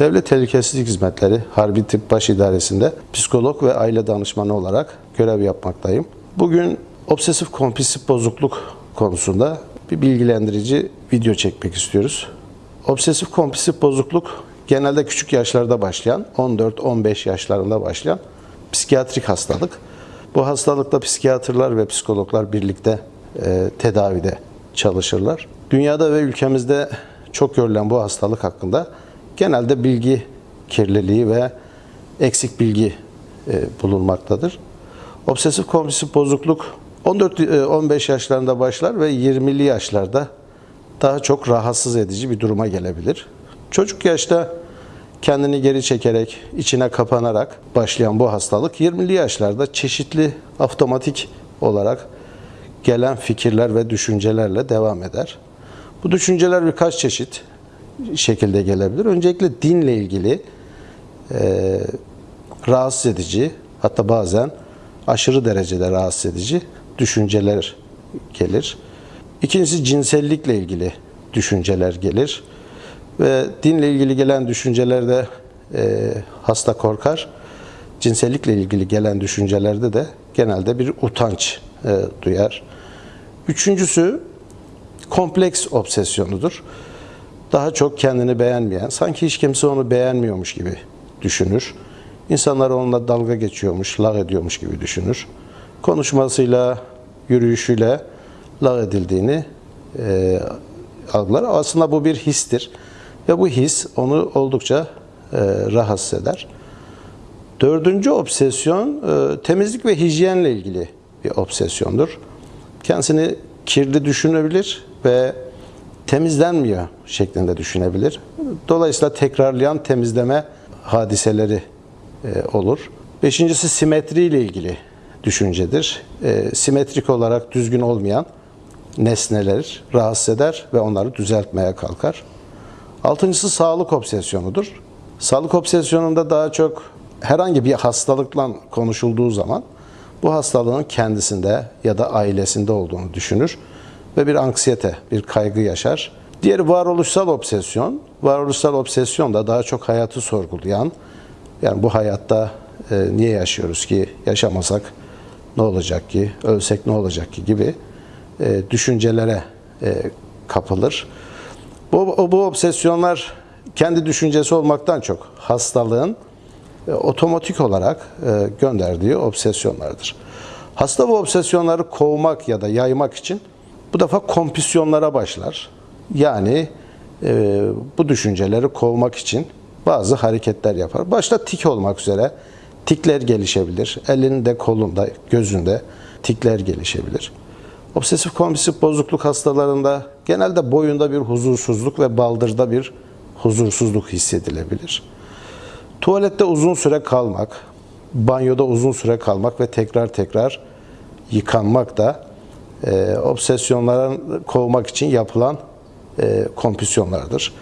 Devlet Tehlikesizlik Hizmetleri Harbi Tıp Baş İdaresi'nde psikolog ve aile danışmanı olarak görev yapmaktayım. Bugün obsesif kompulsif bozukluk konusunda bir bilgilendirici video çekmek istiyoruz. Obsesif kompulsif bozukluk genelde küçük yaşlarda başlayan, 14-15 yaşlarında başlayan psikiyatrik hastalık. Bu hastalıkta psikiyatrlar ve psikologlar birlikte e, tedavide çalışırlar. Dünyada ve ülkemizde çok görülen bu hastalık hakkında genelde bilgi kirliliği ve eksik bilgi e, bulunmaktadır. Obsesif kompulsif bozukluk 14-15 yaşlarında başlar ve 20'li yaşlarda daha çok rahatsız edici bir duruma gelebilir. Çocuk yaşta kendini geri çekerek, içine kapanarak başlayan bu hastalık 20'li yaşlarda çeşitli otomatik olarak gelen fikirler ve düşüncelerle devam eder. Bu düşünceler birkaç çeşit şekilde gelebilir. Öncelikle dinle ilgili e, rahatsız edici, hatta bazen aşırı derecede rahatsız edici düşünceler gelir. İkincisi cinsellikle ilgili düşünceler gelir. Ve dinle ilgili gelen düşüncelerde e, hasta korkar. Cinsellikle ilgili gelen düşüncelerde de genelde bir utanç e, duyar. Üçüncüsü kompleks obsesyonudur. Daha çok kendini beğenmeyen, sanki hiç kimse onu beğenmiyormuş gibi düşünür. İnsanlar onunla dalga geçiyormuş, lağ ediyormuş gibi düşünür. Konuşmasıyla, yürüyüşüyle lağ edildiğini e, algılar. Aslında bu bir histir. Ve bu his onu oldukça e, rahatsız eder. Dördüncü obsesyon e, temizlik ve hijyenle ilgili bir obsesyondur. Kendisini kirli düşünebilir ve temizlenmiyor şeklinde düşünebilir. Dolayısıyla tekrarlayan temizleme hadiseleri e, olur. Beşincisi simetri ile ilgili düşüncedir. E, simetrik olarak düzgün olmayan nesneler rahatsız eder ve onları düzeltmeye kalkar. Altıncısı sağlık obsesyonudur. Sağlık obsesyonunda daha çok herhangi bir hastalıkla konuşulduğu zaman bu hastalığın kendisinde ya da ailesinde olduğunu düşünür ve bir anksiyete, bir kaygı yaşar. Diğeri varoluşsal obsesyon. Varoluşsal obsesyon da daha çok hayatı sorgulayan, yani bu hayatta e, niye yaşıyoruz ki, yaşamasak ne olacak ki, ölsek ne olacak ki gibi e, düşüncelere e, kapılır. Bu, bu obsesyonlar kendi düşüncesi olmaktan çok hastalığın e, otomatik olarak e, gönderdiği obsesyonlardır. Hasta bu obsesyonları kovmak ya da yaymak için bu defa kompüsyonlara başlar. Yani e, bu düşünceleri kovmak için bazı hareketler yapar. Başta tik olmak üzere tikler gelişebilir. Elinde, kolunda, gözünde tikler gelişebilir. Obsesif kompulsif bozukluk hastalarında genelde boyunda bir huzursuzluk ve baldırda bir huzursuzluk hissedilebilir. Tuvalette uzun süre kalmak, banyoda uzun süre kalmak ve tekrar tekrar yıkanmak da e, obsesyonların kovmak için yapılan e, kompüsyonlardır.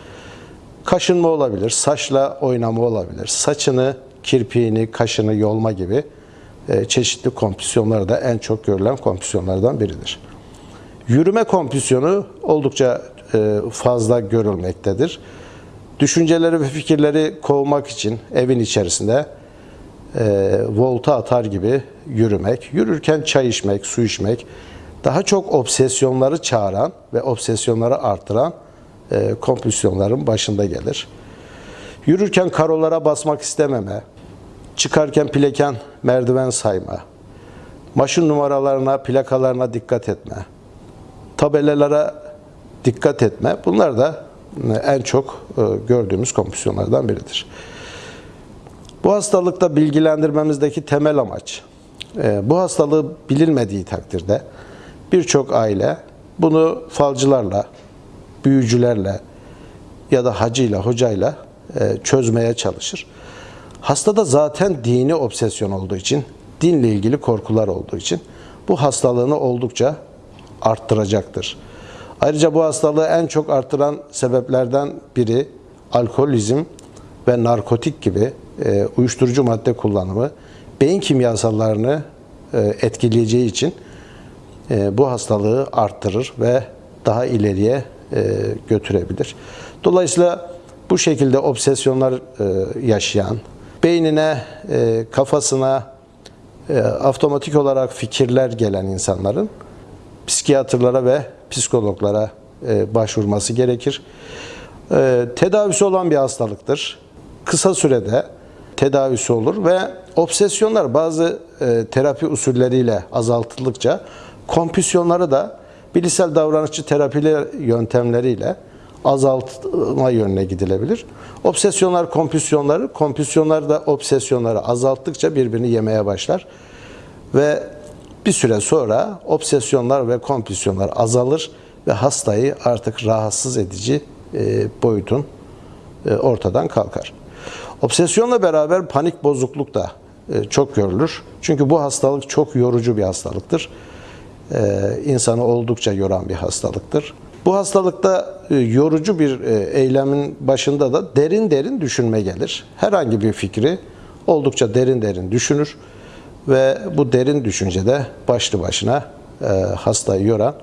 Kaşınma olabilir, saçla oynama olabilir, saçını, kirpiğini, kaşını yolma gibi e, çeşitli kompüsyonlar da en çok görülen kompüsyonlardan biridir. Yürüme kompüsyonu oldukça e, fazla görülmektedir. Düşünceleri ve fikirleri kovmak için evin içerisinde e, volta atar gibi yürümek, yürürken çay içmek, su içmek, daha çok obsesyonları çağıran ve obsesyonları artıran e, kompulsiyonların başında gelir. Yürürken karolara basmak istememe, çıkarken pleken merdiven sayma, maşın numaralarına, plakalarına dikkat etme, tabelalara dikkat etme. Bunlar da e, en çok e, gördüğümüz kompulsiyonlardan biridir. Bu hastalıkta bilgilendirmemizdeki temel amaç, e, bu hastalığı bilinmediği takdirde birçok aile bunu falcılarla, büyücülerle ya da hacıyla, hocayla çözmeye çalışır. Hastada zaten dini obsesyon olduğu için, dinle ilgili korkular olduğu için bu hastalığını oldukça arttıracaktır. Ayrıca bu hastalığı en çok artıran sebeplerden biri alkolizm ve narkotik gibi e, uyuşturucu madde kullanımı beyin kimyasallarını e, etkileyeceği için e, bu hastalığı arttırır ve daha ileriye e, götürebilir. Dolayısıyla bu şekilde obsesyonlar e, yaşayan, beynine, e, kafasına e, otomatik olarak fikirler gelen insanların psikiyatrlara ve psikologlara e, başvurması gerekir. E, tedavisi olan bir hastalıktır. Kısa sürede tedavisi olur ve obsesyonlar bazı e, terapi usulleriyle azaltıldıkça kompüsyonları da bilişsel davranışçı terapiler yöntemleriyle azaltma yönüne gidilebilir. Obsesyonlar kompüsyonları, kompüsyonlar da obsesyonları azalttıkça birbirini yemeye başlar. Ve bir süre sonra obsesyonlar ve kompüsyonlar azalır ve hastayı artık rahatsız edici e, boyutun e, ortadan kalkar. Obsesyonla beraber panik bozukluk da e, çok görülür. Çünkü bu hastalık çok yorucu bir hastalıktır. E, insanı oldukça yoran bir hastalıktır. Bu hastalıkta e, yorucu bir e, eylemin başında da derin derin düşünme gelir. Herhangi bir fikri oldukça derin derin düşünür ve bu derin düşüncede başlı başına hastayı yoran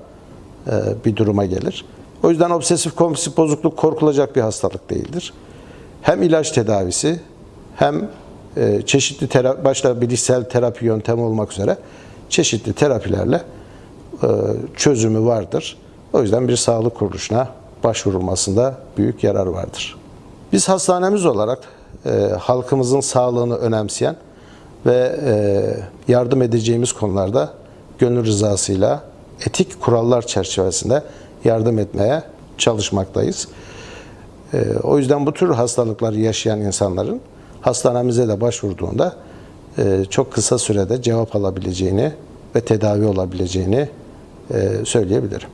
bir duruma gelir. O yüzden obsesif kompulsif bozukluk korkulacak bir hastalık değildir. Hem ilaç tedavisi hem çeşitli terapi, başta bilişsel terapi yöntemi olmak üzere çeşitli terapilerle çözümü vardır. O yüzden bir sağlık kuruluşuna başvurulmasında büyük yarar vardır. Biz hastanemiz olarak e, halkımızın sağlığını önemseyen ve e, yardım edeceğimiz konularda gönül rızasıyla etik kurallar çerçevesinde yardım etmeye çalışmaktayız. E, o yüzden bu tür hastalıkları yaşayan insanların hastanemize de başvurduğunda e, çok kısa sürede cevap alabileceğini ve tedavi olabileceğini e, söyleyebilirim.